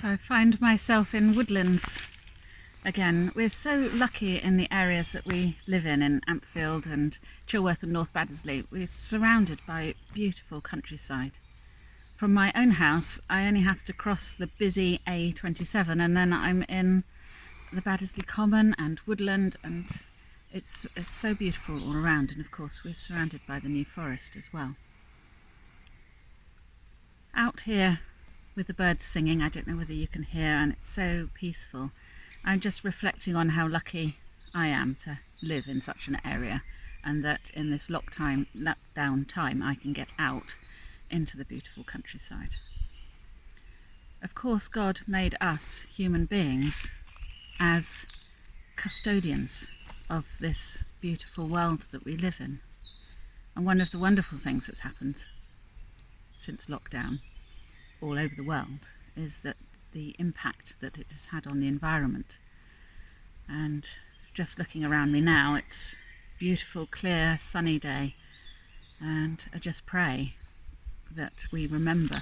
So I find myself in woodlands again. We're so lucky in the areas that we live in, in Ampfield and Chilworth and North Baddesley. We're surrounded by beautiful countryside. From my own house, I only have to cross the busy A27 and then I'm in the Baddesley Common and woodland and it's, it's so beautiful all around and of course we're surrounded by the New Forest as well. Out here with the birds singing, I don't know whether you can hear and it's so peaceful. I'm just reflecting on how lucky I am to live in such an area and that in this lockdown, lockdown time I can get out into the beautiful countryside. Of course God made us human beings as custodians of this beautiful world that we live in. And one of the wonderful things that's happened since lockdown all over the world is that the impact that it has had on the environment. And just looking around me now, it's beautiful, clear, sunny day. And I just pray that we remember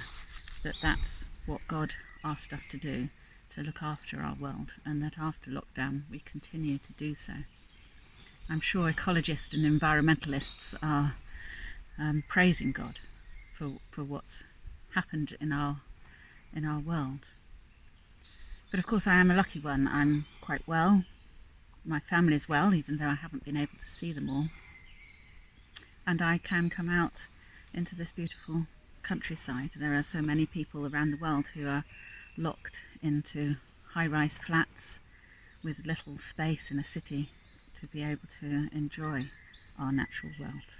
that that's what God asked us to do to look after our world and that after lockdown we continue to do so. I'm sure ecologists and environmentalists are um, praising God for, for what's happened in our, in our world. But of course I am a lucky one. I'm quite well. My family is well, even though I haven't been able to see them all. And I can come out into this beautiful countryside. There are so many people around the world who are locked into high-rise flats with little space in a city to be able to enjoy our natural world.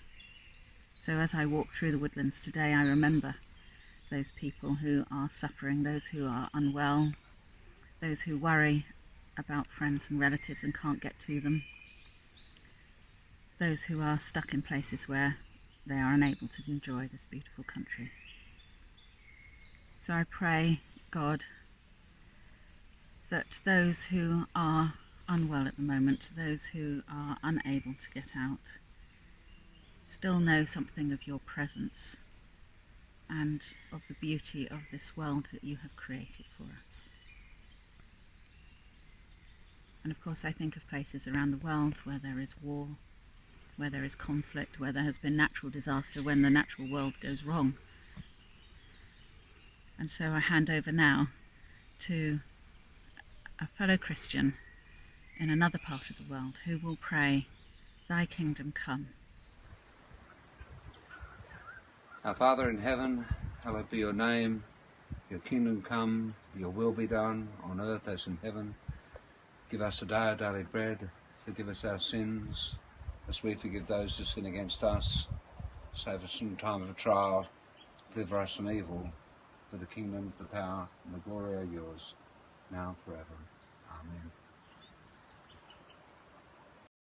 So as I walk through the woodlands today, I remember those people who are suffering, those who are unwell, those who worry about friends and relatives and can't get to them, those who are stuck in places where they are unable to enjoy this beautiful country. So I pray God that those who are unwell at the moment, those who are unable to get out, still know something of your presence and of the beauty of this world that you have created for us. And of course I think of places around the world where there is war, where there is conflict, where there has been natural disaster, when the natural world goes wrong. And so I hand over now to a fellow Christian in another part of the world who will pray, Thy kingdom come. Our Father in heaven, hallowed be your name, your kingdom come, your will be done on earth as in heaven. Give us today our daily bread, forgive us our sins, as we forgive those who sin against us. Save us from time of trial, deliver us from evil. For the kingdom, the power, and the glory are yours, now and forever. Amen.